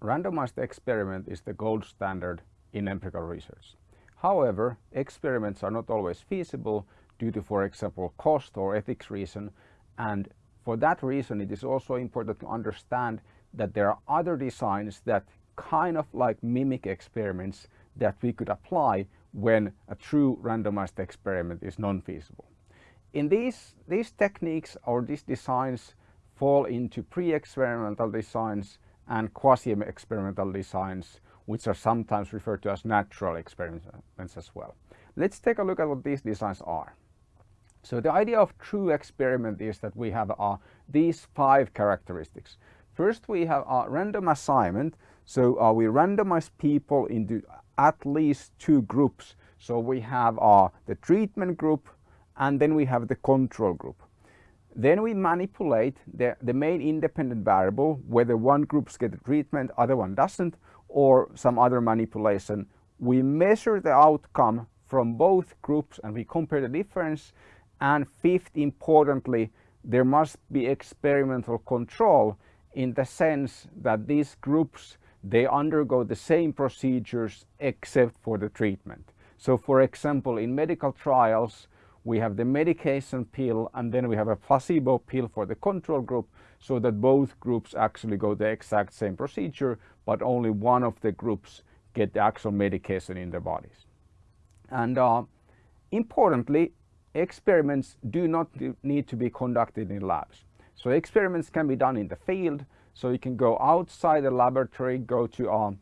randomized experiment is the gold standard in empirical research. However, experiments are not always feasible due to, for example, cost or ethics reason. And for that reason, it is also important to understand that there are other designs that kind of like mimic experiments that we could apply when a true randomized experiment is non-feasible. In these, these techniques or these designs fall into pre-experimental designs and quasi-experimental designs which are sometimes referred to as natural experiments as well. Let's take a look at what these designs are. So the idea of true experiment is that we have uh, these five characteristics. First we have a random assignment. So uh, we randomize people into at least two groups. So we have uh, the treatment group and then we have the control group. Then we manipulate the, the main independent variable, whether one group gets treatment, other one doesn't, or some other manipulation. We measure the outcome from both groups and we compare the difference. And fifth, importantly, there must be experimental control in the sense that these groups, they undergo the same procedures except for the treatment. So for example, in medical trials, we have the medication pill and then we have a placebo pill for the control group so that both groups actually go the exact same procedure but only one of the groups get the actual medication in their bodies. And uh, importantly, experiments do not need to be conducted in labs. So experiments can be done in the field. So you can go outside the laboratory, go to uh,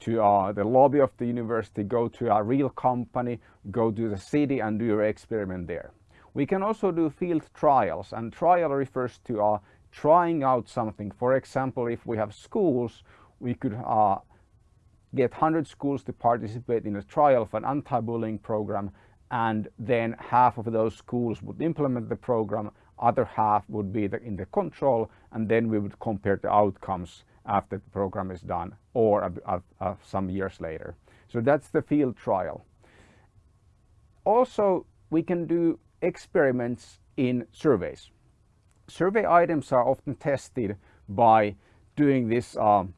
to uh, the lobby of the university, go to a real company, go to the city and do your experiment there. We can also do field trials and trial refers to uh, trying out something. For example, if we have schools, we could uh, get 100 schools to participate in a trial of an anti-bullying program and then half of those schools would implement the program, other half would be the, in the control and then we would compare the outcomes after the program is done or some years later. So that's the field trial. Also, we can do experiments in surveys. Survey items are often tested by doing this um,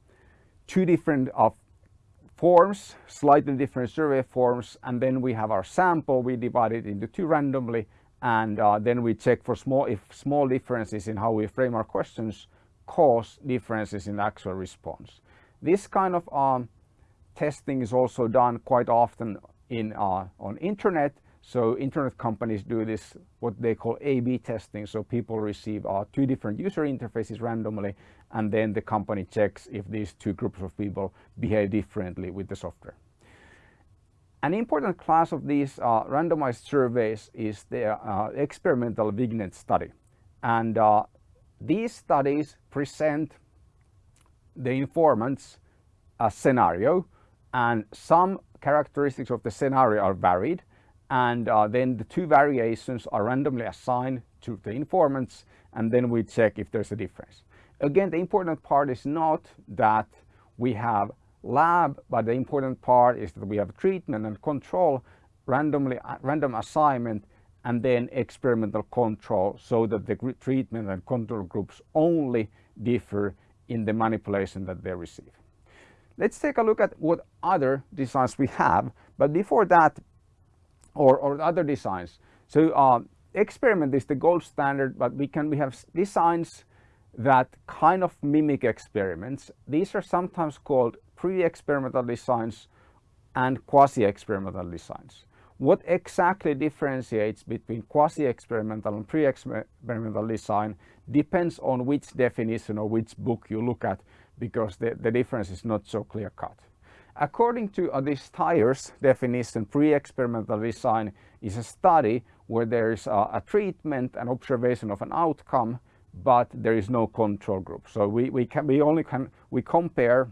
two different uh, forms, slightly different survey forms, and then we have our sample. We divide it into two randomly, and uh, then we check for small if small differences in how we frame our questions cause differences in actual response. This kind of um, testing is also done quite often in uh, on internet. So internet companies do this what they call A-B testing. So people receive uh, two different user interfaces randomly and then the company checks if these two groups of people behave differently with the software. An important class of these uh, randomized surveys is the uh, experimental vignette study. And uh, these studies present the informants a scenario and some characteristics of the scenario are varied and uh, then the two variations are randomly assigned to the informants and then we check if there's a difference. Again, the important part is not that we have lab, but the important part is that we have treatment and control, randomly uh, random assignment and then experimental control so that the treatment and control groups only differ in the manipulation that they receive. Let's take a look at what other designs we have, but before that, or, or other designs. So uh, experiment is the gold standard, but we can we have designs that kind of mimic experiments. These are sometimes called pre-experimental designs and quasi-experimental designs. What exactly differentiates between quasi-experimental and pre-experimental design depends on which definition or which book you look at because the, the difference is not so clear cut. According to this Steyer's definition, pre-experimental design is a study where there is uh, a treatment and observation of an outcome, but there is no control group. So we, we, can, we only can we compare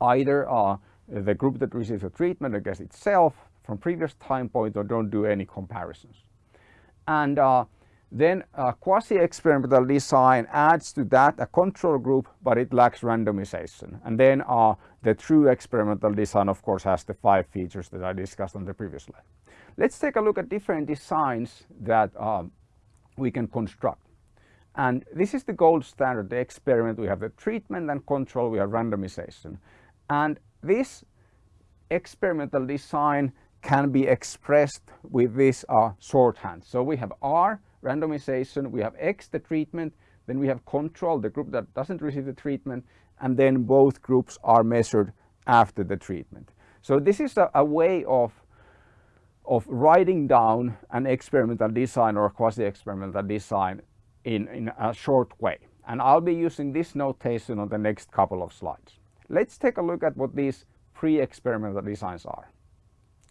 either uh, the group that receives the treatment against itself from previous time point or don't do any comparisons. And uh, then a quasi-experimental design adds to that a control group, but it lacks randomization. And then uh, the true experimental design, of course, has the five features that I discussed on the previous slide. Let's take a look at different designs that um, we can construct. And this is the gold standard, the experiment. We have the treatment and control, we have randomization. And this experimental design can be expressed with this uh, shorthand. So we have R, randomization, we have X, the treatment, then we have control, the group that doesn't receive the treatment, and then both groups are measured after the treatment. So this is a, a way of of writing down an experimental design or a quasi-experimental design in, in a short way. And I'll be using this notation on the next couple of slides. Let's take a look at what these pre-experimental designs are.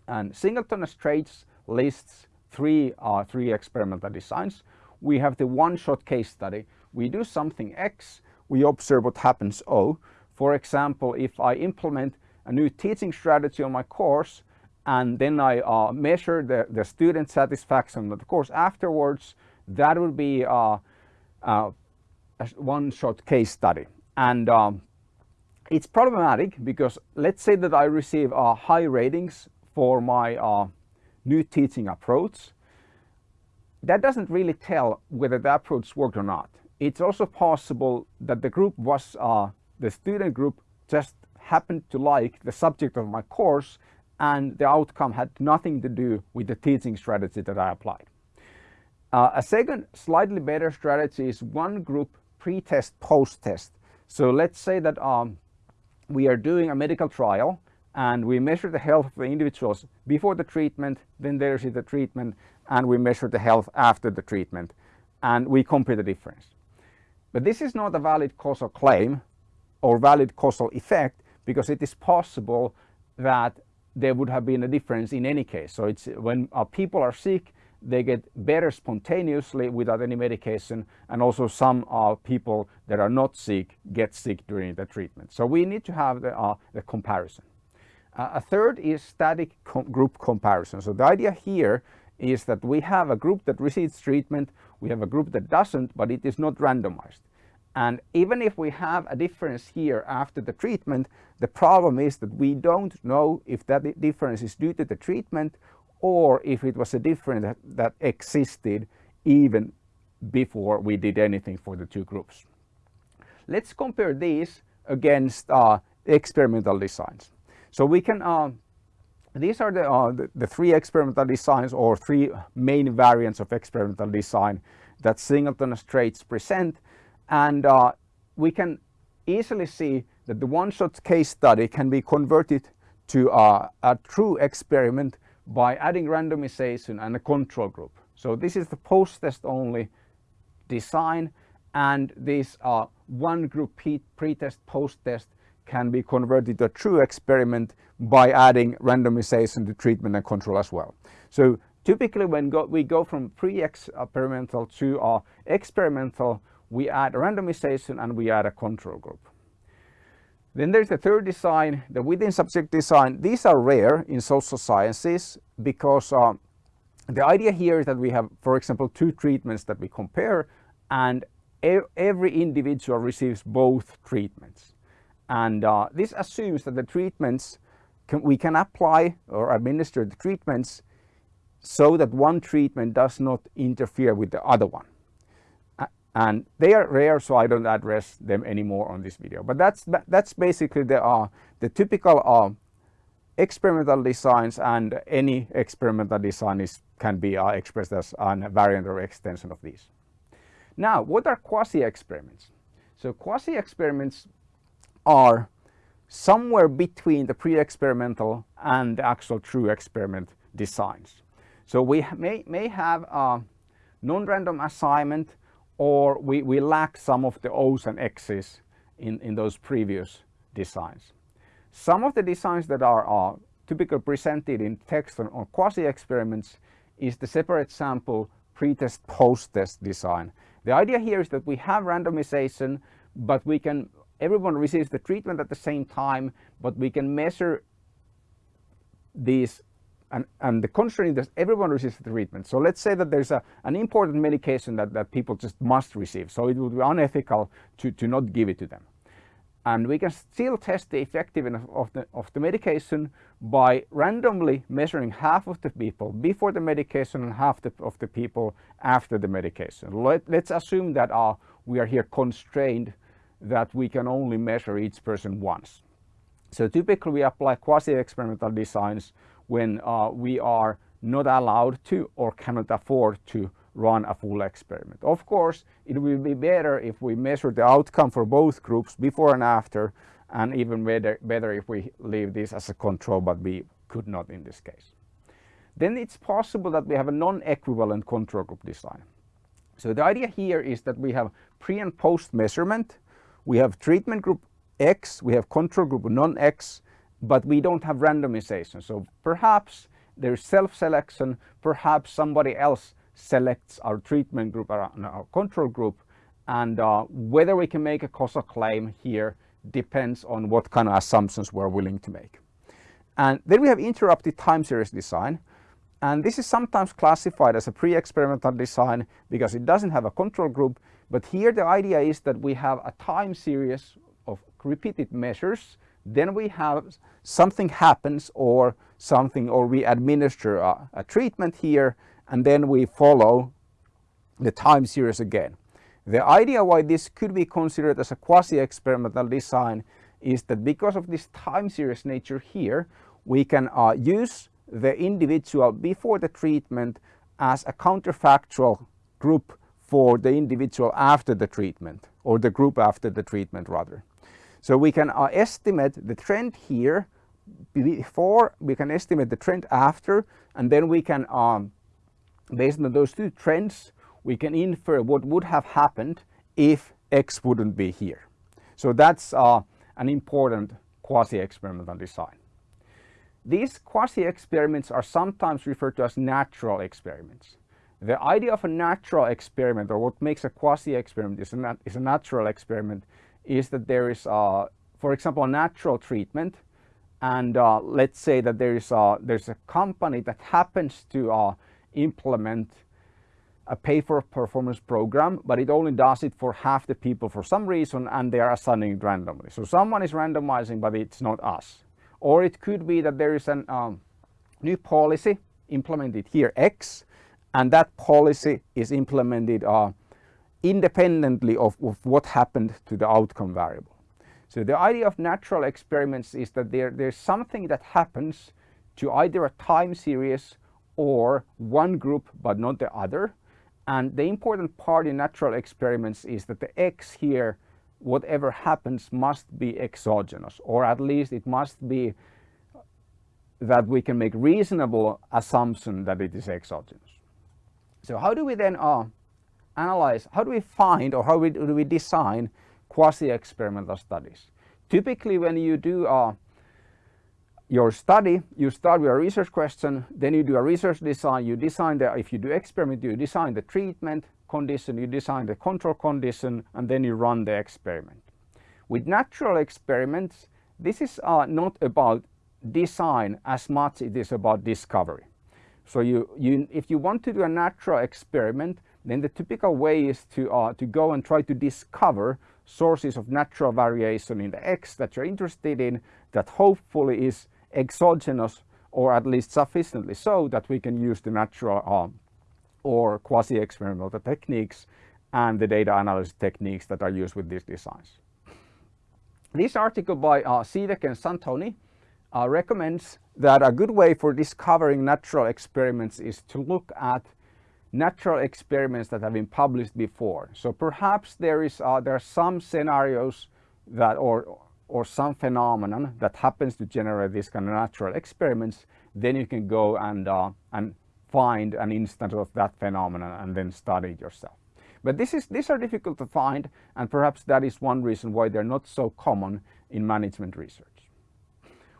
And Singleton and Straits lists three, uh, three experimental designs. We have the one-shot case study. We do something X, we observe what happens O. For example, if I implement a new teaching strategy on my course and then I uh, measure the, the student satisfaction of the course afterwards, that would be uh, uh, a one-shot case study. And um, it's problematic because let's say that I receive uh, high ratings for my uh, new teaching approach. That doesn't really tell whether the approach worked or not. It's also possible that the group was, uh, the student group just happened to like the subject of my course and the outcome had nothing to do with the teaching strategy that I applied. Uh, a second slightly better strategy is one group pre-test, post-test. So let's say that um, we are doing a medical trial and we measure the health of the individuals before the treatment, then there is the treatment and we measure the health after the treatment and we compare the difference. But this is not a valid causal claim or valid causal effect because it is possible that there would have been a difference in any case. So it's when uh, people are sick, they get better spontaneously without any medication and also some uh, people that are not sick get sick during the treatment. So we need to have the, uh, the comparison. Uh, a third is static com group comparison. So the idea here is that we have a group that receives treatment, we have a group that doesn't, but it is not randomized. And even if we have a difference here after the treatment, the problem is that we don't know if that difference is due to the treatment or if it was a difference that, that existed even before we did anything for the two groups. Let's compare these against uh, experimental designs. So we can, uh, these are the, uh, the, the, three experimental designs or three main variants of experimental design that Singleton Straits present and uh, we can easily see that the one-shot case study can be converted to uh, a true experiment by adding randomization and a control group. So this is the post-test only design and this uh, one group pre-test post-test can be converted to a true experiment by adding randomization to treatment and control as well. So typically when go, we go from pre-experimental to uh, experimental, we add randomization and we add a control group. Then there's the third design, the within subject design. These are rare in social sciences because uh, the idea here is that we have, for example, two treatments that we compare and every individual receives both treatments. And uh, this assumes that the treatments, can, we can apply or administer the treatments so that one treatment does not interfere with the other one and they are rare so I don't address them anymore on this video but that's that's basically the uh, the typical uh, experimental designs and any experimental design is can be uh, expressed as a variant or extension of these. Now what are quasi experiments? So quasi experiments are somewhere between the pre-experimental and the actual true experiment designs. So we may, may have a non-random assignment or we, we lack some of the O's and X's in, in those previous designs. Some of the designs that are, are typically presented in text on, on quasi-experiments is the separate sample pre-test post-test design. The idea here is that we have randomization but we can everyone receives the treatment at the same time but we can measure these and, and the constraint is everyone receives the treatment. So let's say that there's a, an important medication that, that people just must receive. So it would be unethical to, to not give it to them. and we can still test the effectiveness of the, of the medication by randomly measuring half of the people before the medication and half the, of the people after the medication. Let, let's assume that uh, we are here constrained that we can only measure each person once. So typically we apply quasi-experimental designs when uh, we are not allowed to or cannot afford to run a full experiment. Of course, it will be better if we measure the outcome for both groups before and after and even better, better if we leave this as a control, but we could not in this case. Then it's possible that we have a non-equivalent control group design. So the idea here is that we have pre and post measurement. We have treatment group X, we have control group non-X, but we don't have randomization. So perhaps there's self-selection, perhaps somebody else selects our treatment group or our control group and uh, whether we can make a causal claim here depends on what kind of assumptions we're willing to make. And then we have interrupted time series design and this is sometimes classified as a pre-experimental design because it doesn't have a control group but here the idea is that we have a time series of repeated measures then we have something happens or something or we administer a, a treatment here and then we follow the time series again. The idea why this could be considered as a quasi-experimental design is that because of this time series nature here, we can uh, use the individual before the treatment as a counterfactual group for the individual after the treatment or the group after the treatment rather. So we can uh, estimate the trend here before, we can estimate the trend after and then we can um, based on those two trends, we can infer what would have happened if X wouldn't be here. So that's uh, an important quasi-experimental design. These quasi-experiments are sometimes referred to as natural experiments. The idea of a natural experiment or what makes a quasi-experiment is, is, a natural experiment is that there is, for example, a natural treatment and uh, let's say that there is a, there's a company that happens to uh, implement a pay for performance program, but it only does it for half the people for some reason and they are assigning it randomly. So someone is randomizing, but it's not us. Or it could be that there is a um, new policy implemented here, X, and that policy is implemented uh, independently of, of what happened to the outcome variable. So the idea of natural experiments is that there, there's something that happens to either a time series or one group but not the other. And the important part in natural experiments is that the X here, whatever happens must be exogenous or at least it must be that we can make reasonable assumption that it is exogenous. So how do we then uh, analyze, how do we find or how we, do we design quasi-experimental studies? Typically when you do uh, your study, you start with a research question, then you do a research design, you design the, if you do experiment, you design the treatment condition, you design the control condition, and then you run the experiment. With natural experiments, this is uh, not about design as much it is about discovery. So you, you, if you want to do a natural experiment, then the typical way is to, uh, to go and try to discover sources of natural variation in the X that you're interested in that hopefully is exogenous or at least sufficiently so that we can use the natural um, or quasi-experimental techniques and the data analysis techniques that are used with these designs. This article by uh, Sieweke and Santoni uh, recommends that a good way for discovering natural experiments is to look at natural experiments that have been published before. So perhaps there is uh, there are some scenarios that or or some phenomenon that happens to generate these kind of natural experiments, then you can go and, uh, and find an instance of that phenomenon and then study it yourself. But this is, these are difficult to find and perhaps that is one reason why they're not so common in management research.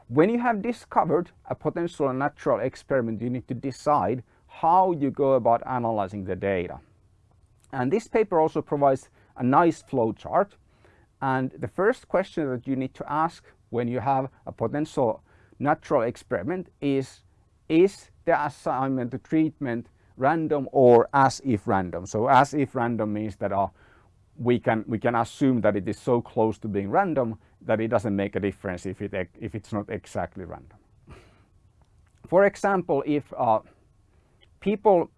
When you have discovered a potential natural experiment, you need to decide how you go about analyzing the data. And this paper also provides a nice flow chart and the first question that you need to ask when you have a potential natural experiment is, is the assignment, the treatment random or as if random? So as if random means that uh, we can, we can assume that it is so close to being random that it doesn't make a difference if, it, if it's not exactly random. For example, if uh, people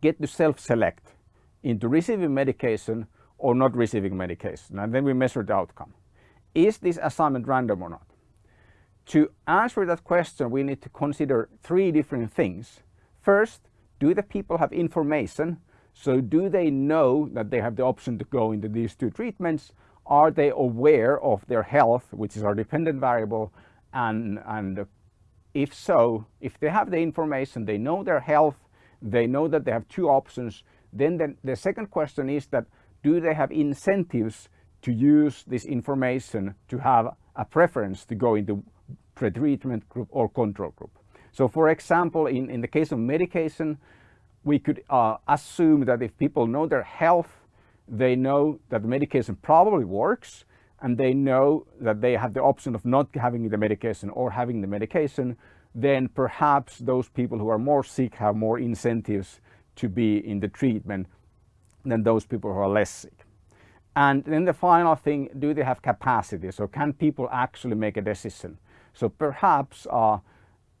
get to self-select into receiving medication or not receiving medication, and then we measure the outcome. Is this assignment random or not? To answer that question, we need to consider three different things. First, do the people have information? So do they know that they have the option to go into these two treatments? Are they aware of their health, which is our dependent variable? And, and if so, if they have the information, they know their health, they know that they have two options, then the, the second question is that do they have incentives to use this information to have a preference to go into pre-treatment group or control group. So for example, in, in the case of medication, we could uh, assume that if people know their health, they know that the medication probably works and they know that they have the option of not having the medication or having the medication, then perhaps those people who are more sick have more incentives to be in the treatment than those people who are less sick. And then the final thing, do they have capacity? So can people actually make a decision? So perhaps uh,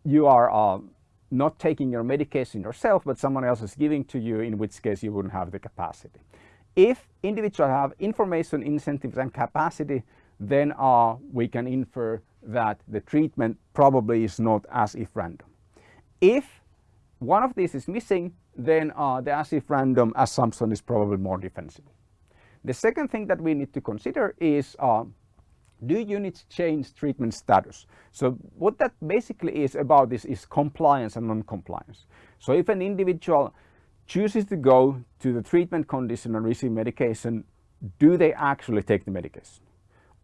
you are uh, not taking your medication yourself, but someone else is giving to you, in which case you wouldn't have the capacity. If individuals have information, incentives and capacity, then uh, we can infer that the treatment probably is not as if random. If one of these is missing, then uh, the as if random assumption is probably more defensible. The second thing that we need to consider is uh, do units change treatment status? So what that basically is about this is compliance and non-compliance. So if an individual chooses to go to the treatment condition and receive medication, do they actually take the medication?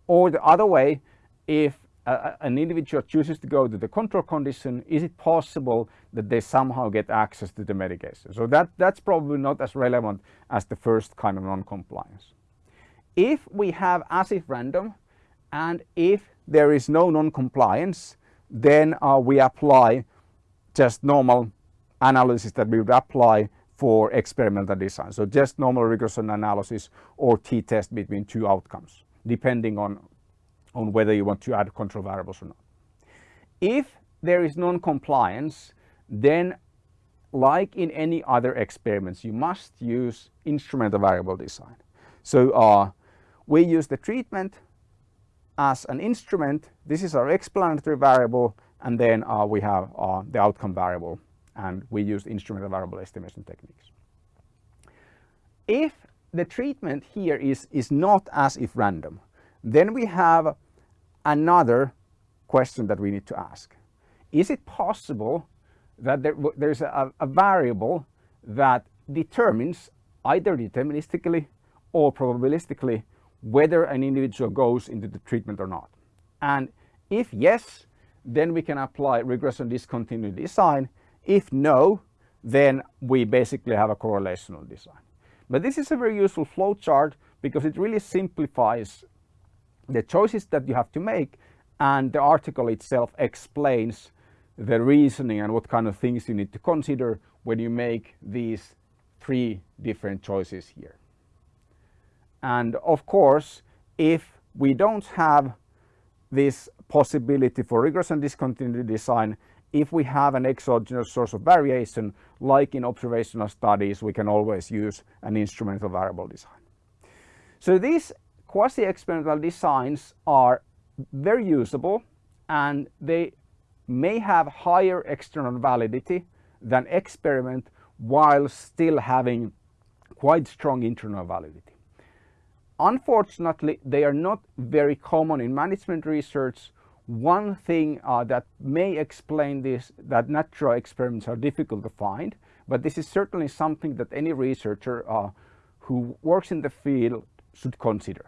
Or the other way, if an individual chooses to go to the control condition, is it possible that they somehow get access to the medication? So that, that's probably not as relevant as the first kind of non-compliance. If we have as if random, and if there is no non-compliance, then uh, we apply just normal analysis that we would apply for experimental design. So just normal regression analysis or t-test between two outcomes, depending on, on whether you want to add control variables or not. If there is non-compliance, then like in any other experiments, you must use instrumental variable design. So uh, we use the treatment as an instrument. This is our explanatory variable and then uh, we have uh, the outcome variable and we use instrumental variable estimation techniques. If the treatment here is, is not as if random, then we have another question that we need to ask. Is it possible that there, there's a, a variable that determines either deterministically or probabilistically whether an individual goes into the treatment or not. And if yes, then we can apply regression discontinuity design. If no, then we basically have a correlational design. But this is a very useful flowchart because it really simplifies the choices that you have to make and the article itself explains the reasoning and what kind of things you need to consider when you make these three different choices here. And of course, if we don't have this possibility for regression discontinuity design, if we have an exogenous source of variation, like in observational studies, we can always use an instrumental variable design. So these quasi-experimental designs are very usable and they may have higher external validity than experiment while still having quite strong internal validity. Unfortunately, they are not very common in management research. One thing uh, that may explain this, that natural experiments are difficult to find, but this is certainly something that any researcher uh, who works in the field should consider.